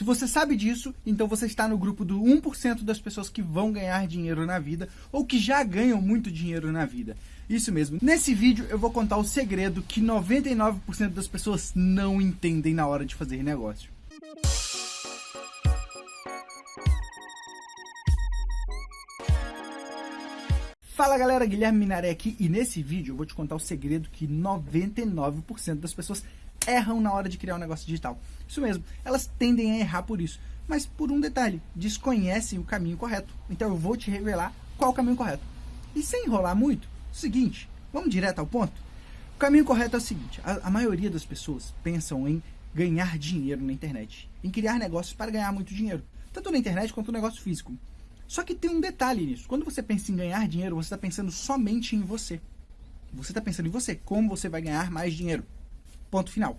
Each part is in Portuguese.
Se você sabe disso, então você está no grupo do 1% das pessoas que vão ganhar dinheiro na vida ou que já ganham muito dinheiro na vida. Isso mesmo. Nesse vídeo eu vou contar o segredo que 99% das pessoas não entendem na hora de fazer negócio. Fala galera, Guilherme Minaré aqui e nesse vídeo eu vou te contar o segredo que 99% das pessoas erram na hora de criar um negócio digital. Isso mesmo, elas tendem a errar por isso, mas por um detalhe, desconhecem o caminho correto. Então eu vou te revelar qual o caminho correto. E sem enrolar muito, seguinte, vamos direto ao ponto? O caminho correto é o seguinte, a, a maioria das pessoas pensam em ganhar dinheiro na internet, em criar negócios para ganhar muito dinheiro, tanto na internet quanto no negócio físico. Só que tem um detalhe nisso. Quando você pensa em ganhar dinheiro, você está pensando somente em você. Você está pensando em você, como você vai ganhar mais dinheiro. Ponto final.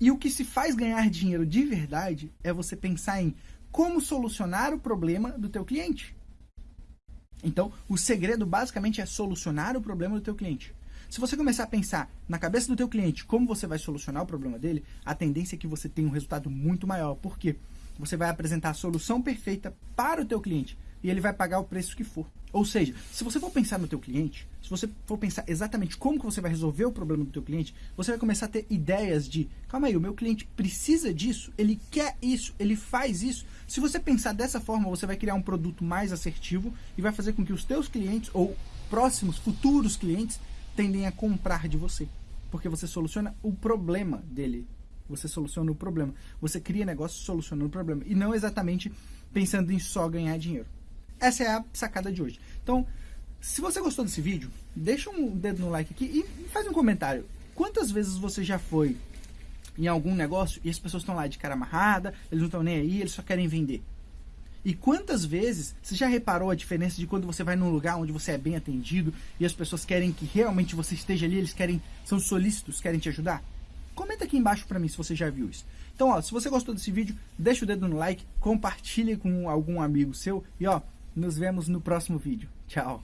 E o que se faz ganhar dinheiro de verdade é você pensar em como solucionar o problema do teu cliente. Então, o segredo basicamente é solucionar o problema do teu cliente. Se você começar a pensar na cabeça do teu cliente como você vai solucionar o problema dele, a tendência é que você tenha um resultado muito maior. Por quê? você vai apresentar a solução perfeita para o teu cliente e ele vai pagar o preço que for. Ou seja, se você for pensar no teu cliente, se você for pensar exatamente como que você vai resolver o problema do teu cliente, você vai começar a ter ideias de, calma aí, o meu cliente precisa disso, ele quer isso, ele faz isso. Se você pensar dessa forma, você vai criar um produto mais assertivo e vai fazer com que os teus clientes ou próximos, futuros clientes tendem a comprar de você, porque você soluciona o problema dele, você soluciona o problema. Você cria negócio solucionando o problema. E não exatamente pensando em só ganhar dinheiro. Essa é a sacada de hoje. Então, se você gostou desse vídeo, deixa um dedo no like aqui e faz um comentário. Quantas vezes você já foi em algum negócio e as pessoas estão lá de cara amarrada, eles não estão nem aí, eles só querem vender? E quantas vezes você já reparou a diferença de quando você vai num lugar onde você é bem atendido e as pessoas querem que realmente você esteja ali, eles querem, são solícitos, querem te ajudar? Comenta aqui embaixo pra mim se você já viu isso. Então, ó, se você gostou desse vídeo, deixa o dedo no like, compartilhe com algum amigo seu e ó, nos vemos no próximo vídeo. Tchau!